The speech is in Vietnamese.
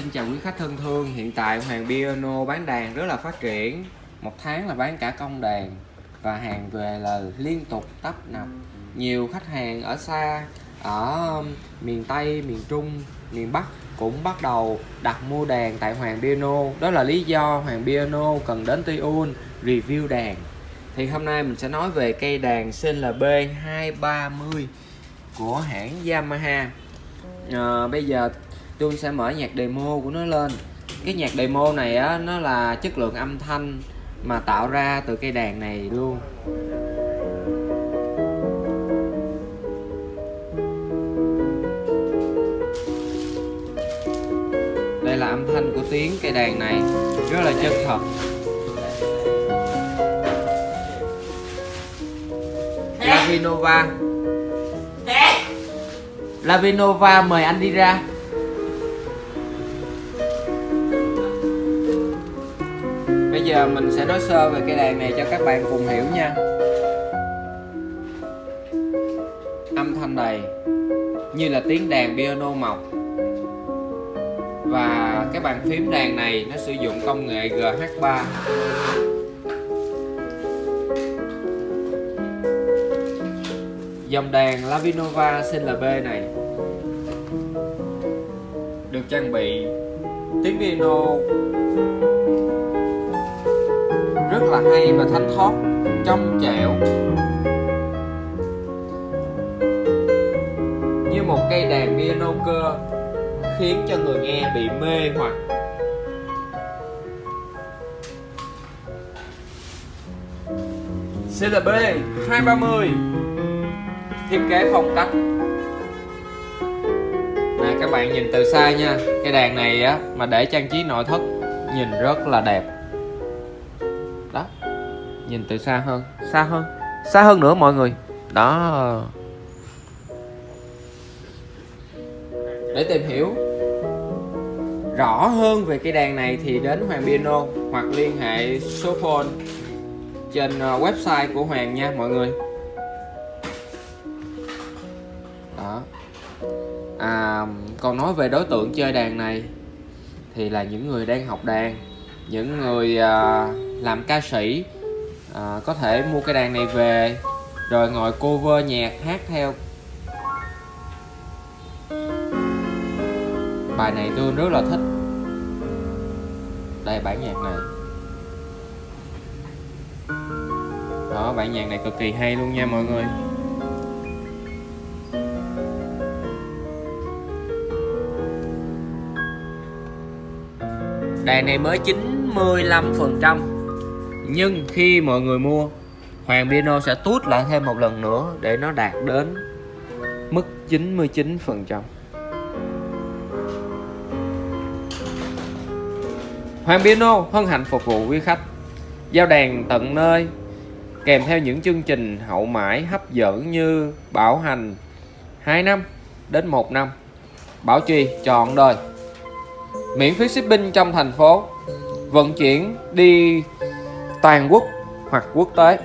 xin chào quý khách thân thương Hiện tại Hoàng Piano bán đàn rất là phát triển. Một tháng là bán cả công đàn Và hàng về là liên tục tấp nập. Nhiều khách hàng ở xa Ở um, miền Tây, miền Trung, miền Bắc Cũng bắt đầu đặt mua đàn tại Hoàng Piano. Đó là lý do Hoàng Piano cần đến Tiun review đàn. Thì hôm nay mình sẽ nói về cây đàn CLB 230 Của hãng Yamaha. À, Bây giờ tôi sẽ mở nhạc demo của nó lên. Cái nhạc demo này á nó là chất lượng âm thanh mà tạo ra từ cây đàn này luôn. Đây là âm thanh của tiếng cây đàn này rất là chân thật. Lavinova. Lavinova mời anh đi ra Bây giờ mình sẽ nói sơ về cây đàn này cho các bạn cùng hiểu nha. Âm thanh này như là tiếng đàn piano mộc Và cái bàn phím đàn này nó sử dụng công nghệ GH3 Dòng đàn Lavinova CLB này được trang bị tiếng piano rất là hay và thanh thoát trong trẻo. Như một cây đàn piano cơ khiến cho người nghe bị mê hoặc. CLB 230 thiết kế phong cách. Nè, các bạn nhìn từ xa nha. Cái đàn này á, mà để trang trí nội thất, nhìn rất là đẹp nhìn từ xa hơn. Xa hơn? Xa hơn nữa mọi người. Đó. Để tìm hiểu rõ hơn về cây đàn này thì đến Hoàng Piano hoặc liên hệ số phone trên ờ, website của Hoàng nha mọi người. Đó. À, còn nói về đối tượng chơi đàn này thì là những người đang học đàn những người à, làm ca sĩ à, có thể mua cái đàn này về rồi ngồi cover nhạc hát theo. Bài này tôi rất là thích. Đây bản nhạc này. Đó bản nhạc này cực kỳ hay luôn nha mọi người. Đàn này mới 95% nhưng khi mọi người mua, Hoàng Piano sẽ tút lại thêm một lần nữa để nó đạt đến mức 99% Hoàng Piano hân hạnh phục vụ quý khách. Giao đàn tận nơi, kèm theo những chương trình hậu mãi hấp dẫn như bảo hành 2 năm đến 1 năm, bảo trì trọn đời. Miễn phí shipping trong thành phố, vận chuyển đi toàn quốc hoặc quốc tế.